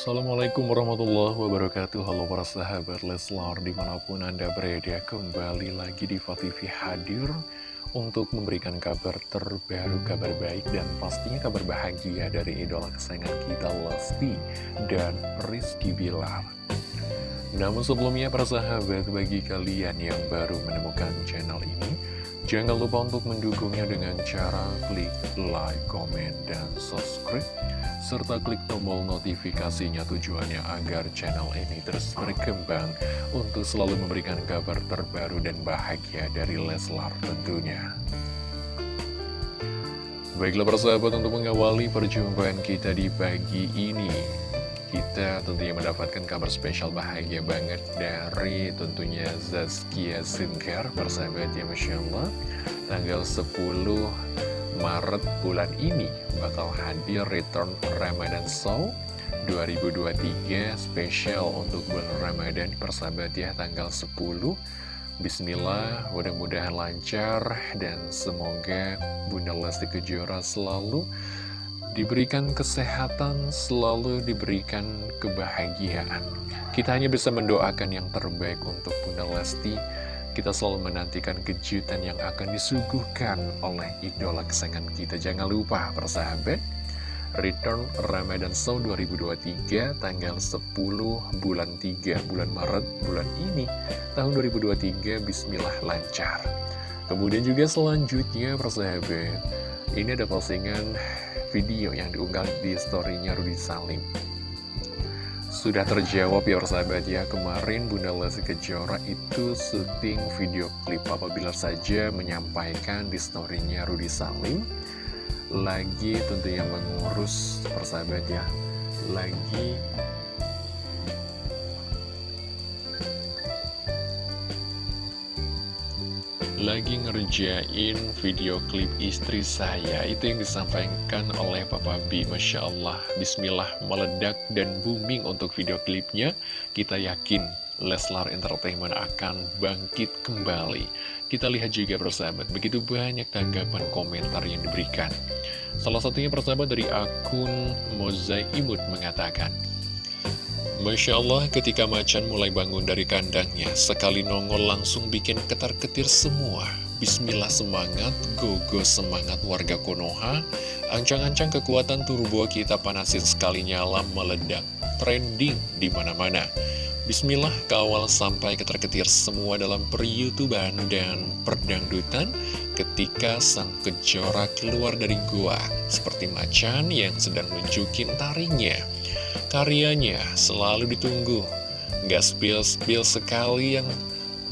Assalamualaikum warahmatullahi wabarakatuh. Halo para sahabat Leslar Di mana pun anda berada kembali lagi di TV hadir Untuk memberikan kabar terbaru, kabar baik Dan pastinya kabar bahagia dari idola kesayangan kita Lesti dan Rizky Bilar. Namun sebelumnya para sahabat bagi kalian yang baru menemukan channel ini Jangan lupa untuk mendukungnya dengan cara klik like, comment, dan subscribe serta klik tombol notifikasinya tujuannya agar channel ini terus berkembang untuk selalu memberikan kabar terbaru dan bahagia dari Leslar tentunya. Baiklah persahabat untuk mengawali perjumpaan kita di pagi ini kita tentunya mendapatkan kabar spesial bahagia banget dari tentunya Zazkia Sinkar persahabat ya Masya Allah. Tanggal 10 Maret bulan ini bakal hadir Return Ramadan Show 2023 spesial untuk bulan Ramadan persahabat ya tanggal 10 Bismillah mudah-mudahan lancar dan semoga Bunda Lesti Kejora selalu diberikan kesehatan, selalu diberikan kebahagiaan. Kita hanya bisa mendoakan yang terbaik untuk Bunda Lesti. Kita selalu menantikan kejutan yang akan disuguhkan oleh idola kesayangan kita. Jangan lupa, persahabat, Return Ramadan Show 2023 tanggal 10 bulan 3 bulan Maret bulan ini tahun 2023 Bismillah lancar. Kemudian juga selanjutnya persahabat, ini ada postingan video yang diunggah di storynya Rudi Salim. Sudah terjawab ya persahabat ya Kemarin Bunda Lesti Kejora itu syuting video klip apabila saja menyampaikan di storynya Rudi Salim. Lagi tentunya mengurus persahabat ya Lagi lagi ngerjain video klip istri saya. Itu yang disampaikan oleh Papa B Masya Allah. Bismillah meledak dan booming untuk video klipnya. Kita yakin Leslar Entertainment akan bangkit kembali. Kita lihat juga persahabat Begitu banyak tanggapan komentar yang diberikan. Salah satunya persahabat dari akun Mozaimut mengatakan Masya Allah ketika macan mulai bangun dari kandangnya Sekali nongol langsung bikin ketar-ketir semua. Bismillah semangat, gogo semangat warga Konoha. Ancang-ancang kekuatan turbo kita panasin sekali nyala meledak Trending di mana-mana. Bismillah kawal sampai ketar-ketir semua dalam per-youtuban dan perdangdutan Ketika sang kejora keluar dari gua. Seperti macan yang sedang menjukin taringnya Karyanya selalu ditunggu. Gak spill-spill sekali yang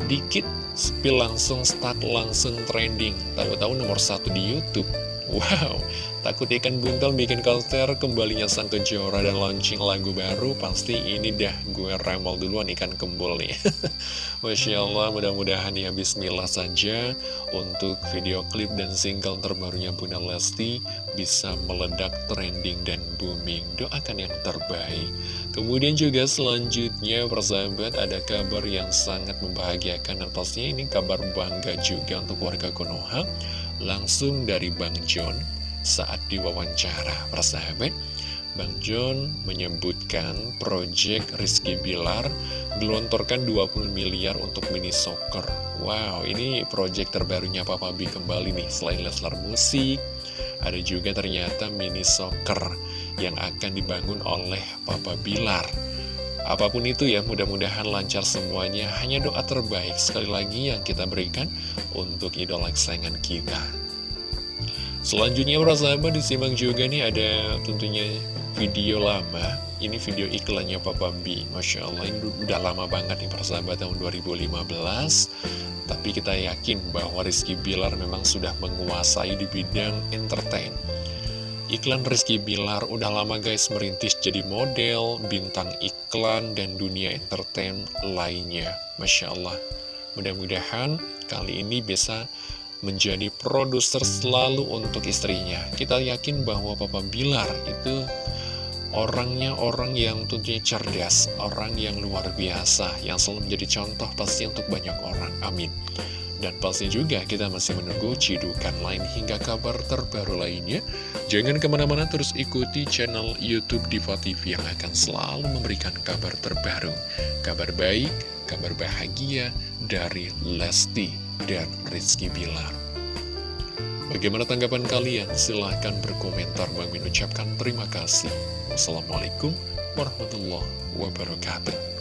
dikit Spill langsung stuck langsung trending. Tahu-tahu nomor satu di Youtube Wow Takut ikan buntal bikin konser kembalinya sang kejora dan launching lagu baru Pasti ini dah gue remol duluan ikan kembul nih. Masya Allah mudah-mudahan ya bismillah saja. Untuk video klip dan single terbarunya Bunda Lesti Bisa meledak trending dan booming. Doakan yang terbaik. Kemudian juga selanjutnya persahabat ada kabar yang sangat membahagiakan Dan pastinya ini kabar bangga juga untuk warga Konoha Langsung dari Bang John saat diwawancara. Persahabat Bang John menyebutkan proyek Rizky Bilar gelontorkan 20 miliar untuk mini soccer. Wow ini proyek terbarunya Papa B kembali nih selain Leslar Musik ada juga ternyata mini soccer yang akan dibangun oleh Papa Bilar Apa pun itu ya, mudah-mudahan lancar semuanya. Hanya doa terbaik sekali lagi yang kita berikan untuk idola kesayangan kita. Selanjutnya sahabat disimak juga nih ada tentunya video lama Ini video iklannya Papa B Masya Allah ini udah lama banget nih para sahabat tahun 2015 Tapi kita yakin bahwa Rizky Bilar memang sudah menguasai di bidang entertain Iklan Rizky Bilar udah lama guys merintis jadi model, bintang iklan, dan dunia entertain lainnya Masya Allah Mudah-mudahan kali ini bisa menjadi produser selalu untuk istrinya. Kita yakin bahwa Papa Bilar itu Orangnya orang yang tentunya cerdas, orang yang luar biasa, yang selalu menjadi contoh pasti untuk banyak orang. Amin. Dan pasti juga kita masih menunggu cidukan lain hingga kabar terbaru lainnya. Jangan ke mana-mana terus ikuti channel Youtube Diva TV yang akan selalu memberikan kabar terbaru. Kabar baik, kabar bahagia dari Lesti dan Rizky Bilar. Bagaimana tanggapan kalian? Silahkan berkomentar. Bang ucapkan terima kasih. Wassalamualaikum warahmatullahi wabarakatuh.